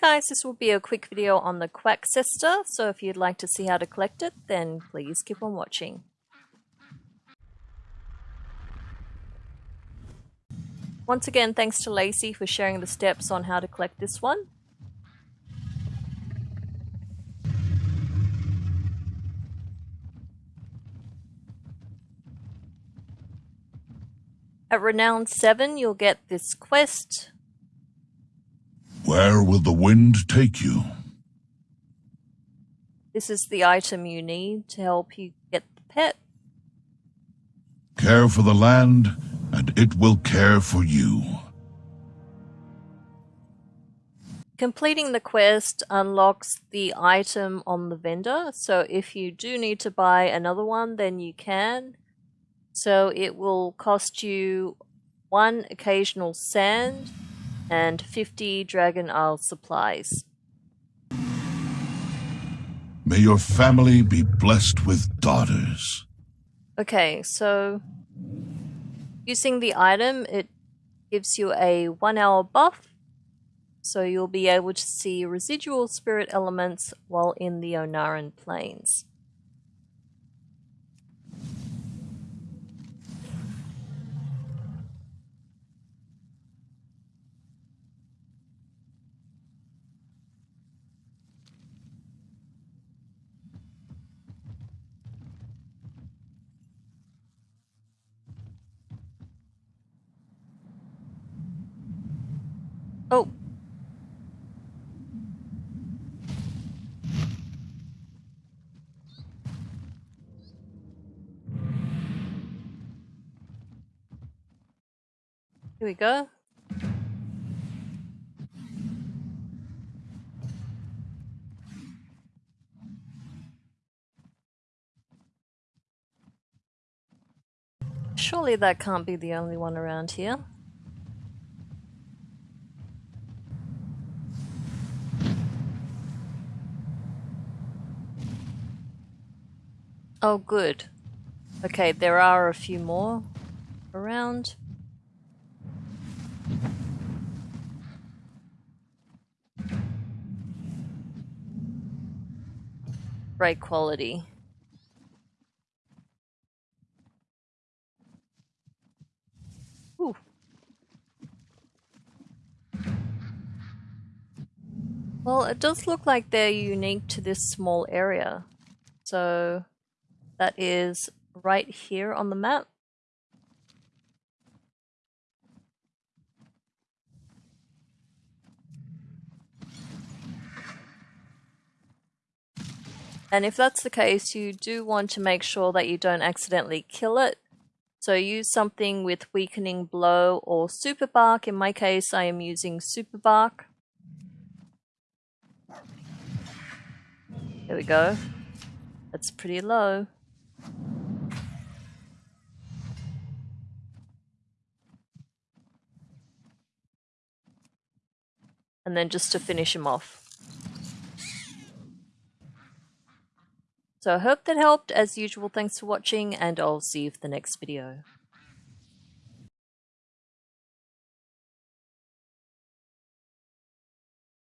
guys, this will be a quick video on the Quack Cester, so if you'd like to see how to collect it, then please keep on watching. Once again, thanks to Lacey for sharing the steps on how to collect this one. At Renown 7, you'll get this quest, where will the wind take you? This is the item you need to help you get the pet. Care for the land, and it will care for you. Completing the quest unlocks the item on the vendor, so if you do need to buy another one, then you can. So it will cost you one occasional sand and 50 Dragon Isles supplies. May your family be blessed with daughters. Okay, so using the item, it gives you a one hour buff, so you'll be able to see residual spirit elements while in the Ohn'ahran Plains. Oh. Here we go. Surely that can't be the only one around here. Oh, good. Okay, there are a few more around. Great quality. Well, it does look like they're unique to this small area. So that is right here on the map. And if that's the case, you do want to make sure that you don't accidentally kill it. So use something with weakening blow or super bark. In my case, I am using super bark. There we go. That's pretty low. And then just to finish him off. So I hope that helped. As usual, thanks for watching, and I'll see you for the next video.